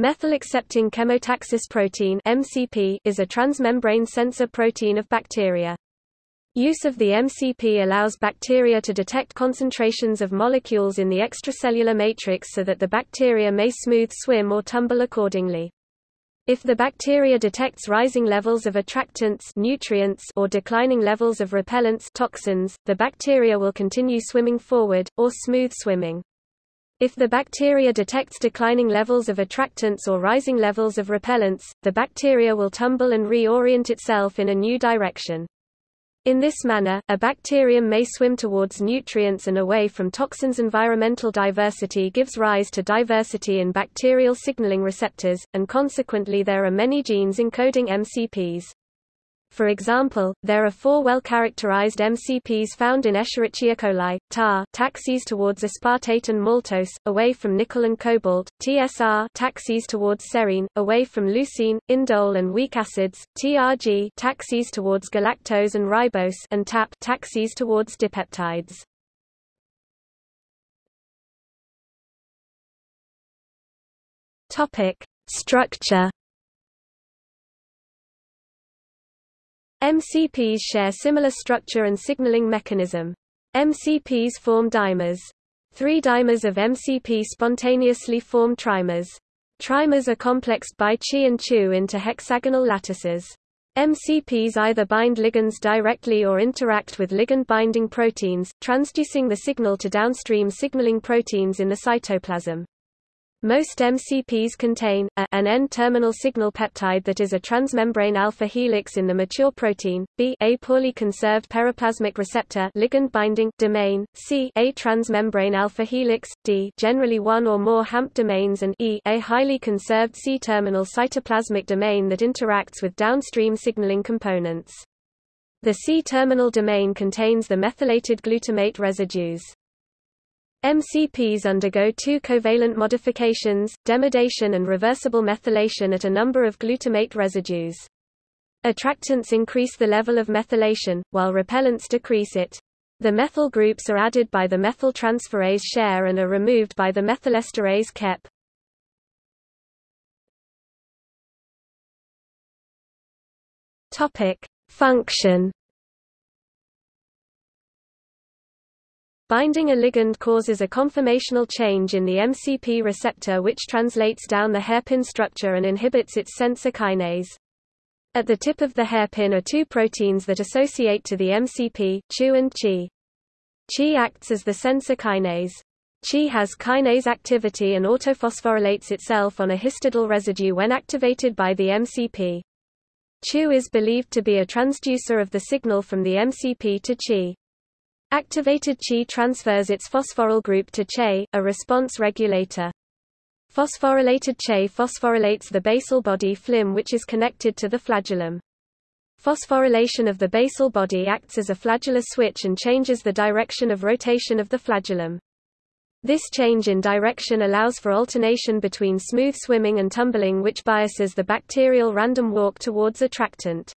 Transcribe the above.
Methyl-accepting chemotaxis protein (MCP) is a transmembrane sensor protein of bacteria. Use of the MCP allows bacteria to detect concentrations of molecules in the extracellular matrix so that the bacteria may smooth swim or tumble accordingly. If the bacteria detects rising levels of attractants nutrients or declining levels of repellents toxins, the bacteria will continue swimming forward, or smooth swimming. If the bacteria detects declining levels of attractants or rising levels of repellents, the bacteria will tumble and reorient itself in a new direction. In this manner, a bacterium may swim towards nutrients and away from toxins. Environmental diversity gives rise to diversity in bacterial signaling receptors, and consequently there are many genes encoding MCPs. For example, there are four well-characterized MCPs found in Escherichia coli, tar taxis towards aspartate and maltose, away from nickel and cobalt, TSR taxis towards serine, away from leucine, indole and weak acids, TRG taxis towards galactose and ribose and TAP taxis towards dipeptides. Structure MCPs share similar structure and signaling mechanism. MCPs form dimers. Three dimers of MCP spontaneously form trimers. Trimers are complexed by CheA and CheW into hexagonal lattices. MCPs either bind ligands directly or interact with ligand-binding proteins, transducing the signal to downstream signaling proteins in the cytoplasm. Most MCPs contain, a, an N-terminal signal peptide that is a transmembrane alpha helix in the mature protein, b a poorly conserved periplasmic receptor ligand binding domain, c a transmembrane alpha helix, d generally one or more HAMP domains and e a highly conserved C-terminal cytoplasmic domain that interacts with downstream signaling components. The C-terminal domain contains the methylated glutamate residues. MCPs undergo two covalent modifications, deamidation and reversible methylation at a number of glutamate residues. Attractants increase the level of methylation, while repellents decrease it. The methyl groups are added by the methyltransferase CheR and are removed by the methylesterase CheB. Topic: Function Binding a ligand causes a conformational change in the MCP receptor which translates down the hairpin structure and inhibits its sensor kinase. At the tip of the hairpin are two proteins that associate to the MCP, CheW and CheA. CheA acts as the sensor kinase. CheA has kinase activity and autophosphorylates itself on a histidine residue when activated by the MCP. CheW is believed to be a transducer of the signal from the MCP to CheA. Activated CheA transfers its phosphoryl group to CheY, a response regulator. Phosphorylated CheY phosphorylates the basal body FliM which is connected to the flagellum. Phosphorylation of the basal body acts as a flagellar switch and changes the direction of rotation of the flagellum. This change in direction allows for alternation between smooth swimming and tumbling which biases the bacterial random walk towards attractant.